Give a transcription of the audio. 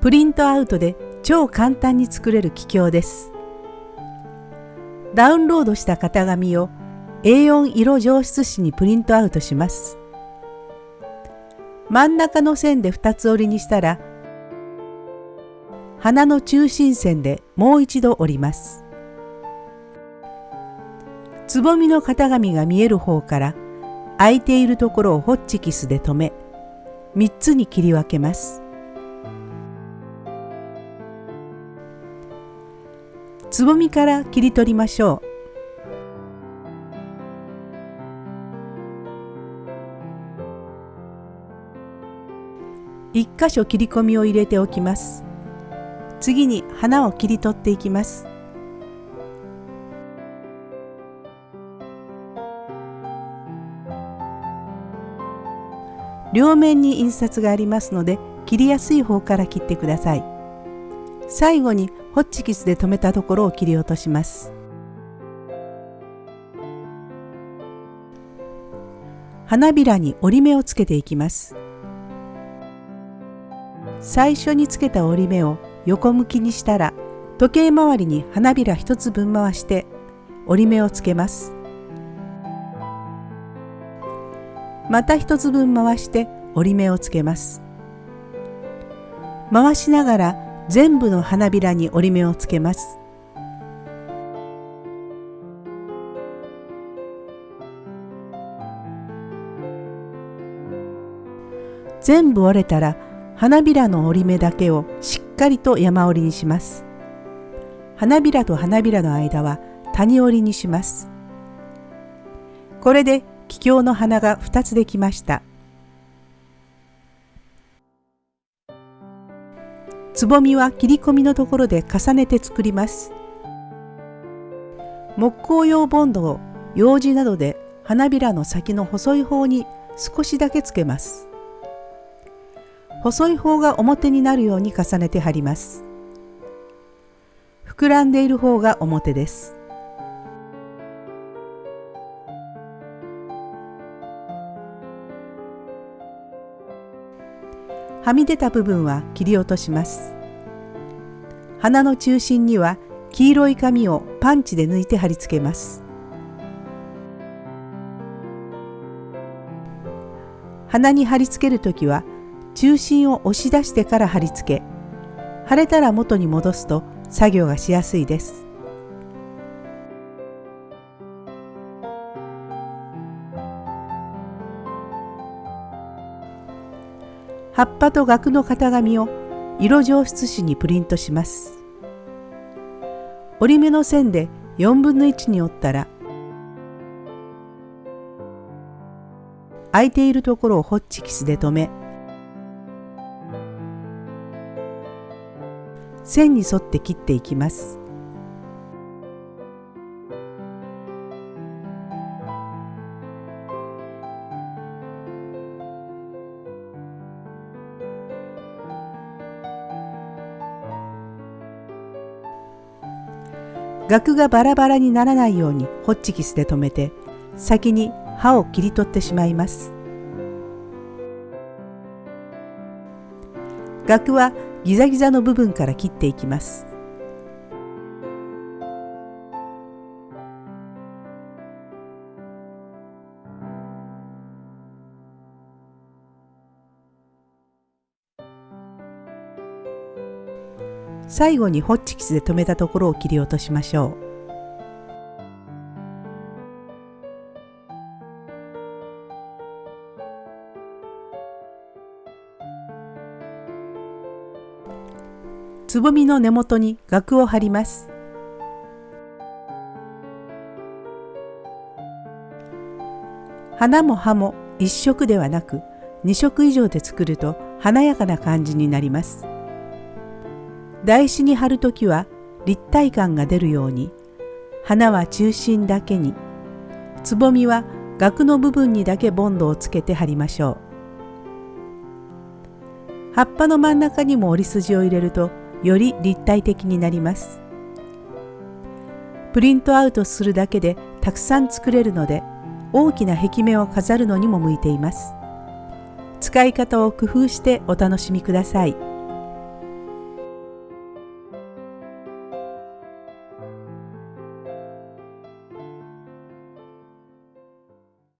プリントアウトで超簡単に作れる気境です。ダウンロードした型紙を A4 色上質紙にプリントアウトします。真ん中の線で2つ折りにしたら花の中心線でもう一度折ります。つぼみの型紙が見える方から空いているところをホッチキスで留め3つに切り分けます。つぼみから切り取りましょう。一箇所切り込みを入れておきます。次に花を切り取っていきます。両面に印刷がありますので切りやすい方から切ってください。最後にホッチキスで留めたところを切り落とします。花びらに折り目をつけていきます。最初につけた折り目を横向きにしたら時計回りに花びら一つ分回して折り目をつけます。また一つ分回して折り目をつけます。回しながら全部の花びらに折り目をつけます。全部折れたら花びらの折り目だけをしっかりと山折りにします。花びらと花びらの間は谷折りにします。これで桔梗の花が2つできました。つぼみは切り込みのところで重ねて作ります。木工用ボンドを用紙などで花びらの先の細い方に少しだけつけます。細い方が表になるように重ねて貼ります。膨らんでいる方が表です。はみ出た部分は切り落とします。花の中心には黄色い紙をパンチで抜いて貼り付けます。鼻に貼り付けるときは中心を押し出してから貼り付け腫れたら元に戻すと作業がしやすいです葉っぱと額の型紙を色上質紙にプリントします折り目の線で4分の1に折ったら空いているところをホッチキスで留め線に沿って切っていきます。額がバラバラにならないようにホッチキスで留めて先に刃を切り取ってしまいます。額はギザギザの部分から切っていきます最後にホッチキスで留めたところを切り落としましょうつぼみの根元に額を貼ります。花も葉も1色ではなく2色以上で作ると華やかな感じになります。台紙に貼るときは立体感が出るように花は中心だけにつぼみは額の部分にだけボンドをつけて貼りましょう。葉っぱの真ん中にも折り筋を入れるとより立体的になりますプリントアウトするだけでたくさん作れるので大きな壁面を飾るのにも向いています使い方を工夫してお楽しみください。